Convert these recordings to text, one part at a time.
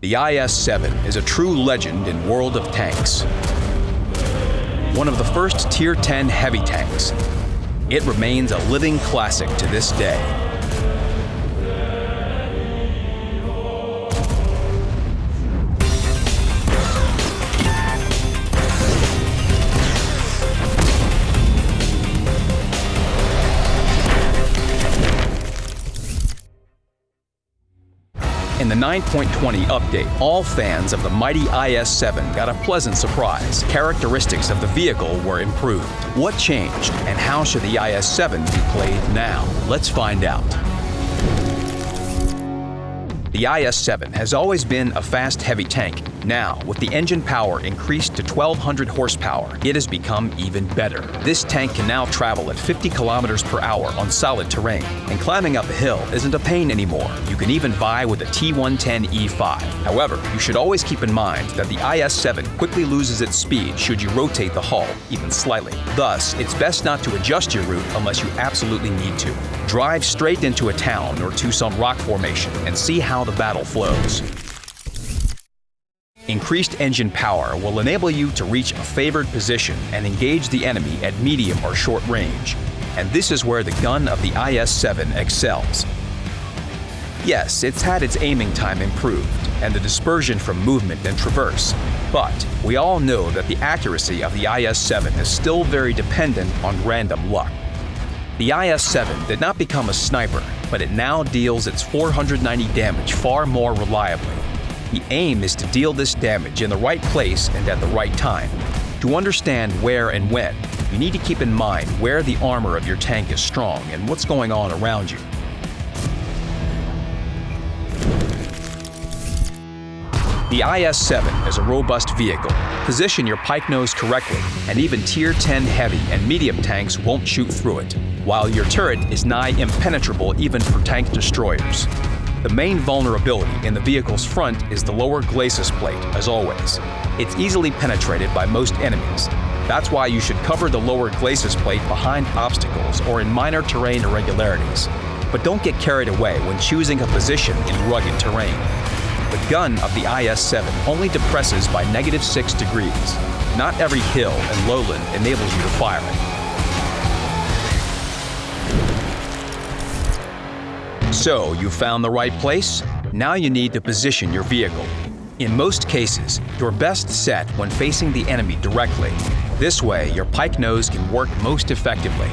The IS-7 is a true legend in World of Tanks. One of the first Tier 10 heavy tanks, it remains a living classic to this day. In the 9.20 update, all fans of the mighty IS-7 got a pleasant surprise. Characteristics of the vehicle were improved. What changed, and how should the IS-7 be played now? Let's find out. The IS-7 has always been a fast, heavy tank. Now, with the engine power increased to 1200 horsepower, it has become even better. This tank can now travel at 50 kilometers per hour on solid terrain, and climbing up a hill isn't a pain anymore. You can even vie with a T110E5. However, you should always keep in mind that the IS-7 quickly loses its speed should you rotate the hull, even slightly. Thus, it's best not to adjust your route unless you absolutely need to. Drive straight into a town or to some rock formation and see how the battle flows. Increased engine power will enable you to reach a favored position and engage the enemy at medium or short range. And this is where the gun of the IS-7 excels. Yes, it's had its aiming time improved and the dispersion from movement and traverse, but we all know that the accuracy of the IS-7 is still very dependent on random luck. The IS-7 did not become a sniper, but it now deals its 490 damage far more reliably. The aim is to deal this damage in the right place and at the right time. To understand where and when, you need to keep in mind where the armor of your tank is strong and what's going on around you. The IS-7 is a robust vehicle. Position your pike nose correctly, and even Tier 10 heavy and medium tanks won't shoot through it, while your turret is nigh impenetrable even for tank destroyers. The main vulnerability in the vehicle's front is the lower glacis plate, as always. It's easily penetrated by most enemies. That's why you should cover the lower glacis plate behind obstacles or in minor terrain irregularities. But don't get carried away when choosing a position in rugged terrain. The gun of the IS-7 only depresses by negative 6 degrees. Not every hill and lowland enables you to fire it. So, you found the right place? Now you need to position your vehicle. In most cases, you're best set when facing the enemy directly. This way, your pike nose can work most effectively.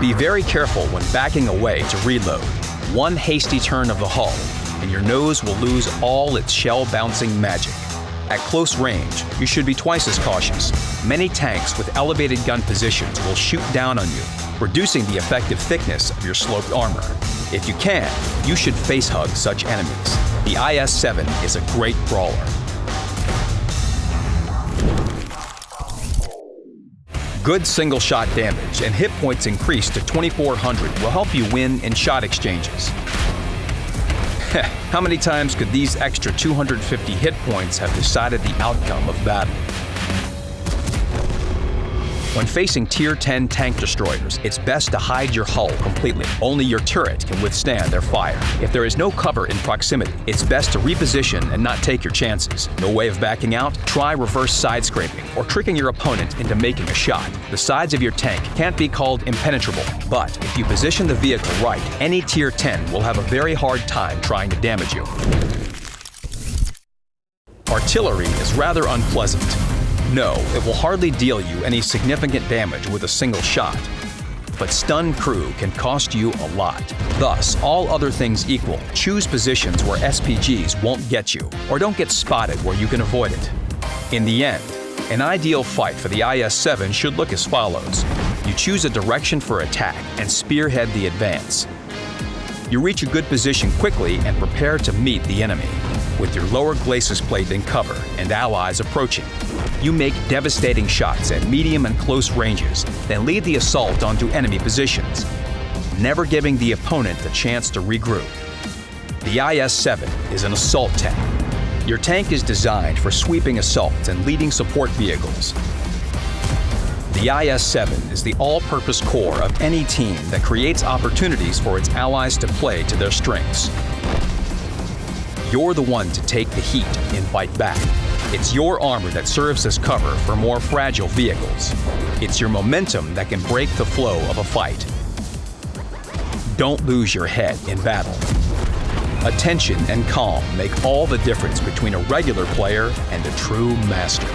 Be very careful when backing away to reload. One hasty turn of the hull and your nose will lose all its shell-bouncing magic. At close range, you should be twice as cautious. Many tanks with elevated gun positions will shoot down on you, reducing the effective thickness of your sloped armor. If you can, you should face-hug such enemies. The IS-7 is a great brawler. Good single-shot damage and hit points increased to 2400 will help you win in shot exchanges. How many times could these extra 250 hit points have decided the outcome of battle? When facing Tier 10 tank destroyers, it's best to hide your hull completely. Only your turret can withstand their fire. If there is no cover in proximity, it's best to reposition and not take your chances. No way of backing out? Try reverse side scraping or tricking your opponent into making a shot. The sides of your tank can't be called impenetrable, but if you position the vehicle right, any Tier 10 will have a very hard time trying to damage you. Artillery is rather unpleasant. No, it will hardly deal you any significant damage with a single shot. But stun crew can cost you a lot. Thus, all other things equal, choose positions where SPGs won't get you, or don't get spotted where you can avoid it. In the end, an ideal fight for the IS-7 should look as follows. You choose a direction for attack and spearhead the advance. You reach a good position quickly and prepare to meet the enemy, with your lower glacis plate in cover and allies approaching. You make devastating shots at medium and close ranges, then lead the assault onto enemy positions, never giving the opponent the chance to regroup. The IS-7 is an assault tank. Your tank is designed for sweeping assaults and leading support vehicles. The IS-7 is the all-purpose core of any team that creates opportunities for its allies to play to their strengths. You're the one to take the heat and fight back. It's your armor that serves as cover for more fragile vehicles. It's your momentum that can break the flow of a fight. Don't lose your head in battle. Attention and calm make all the difference between a regular player and a true master.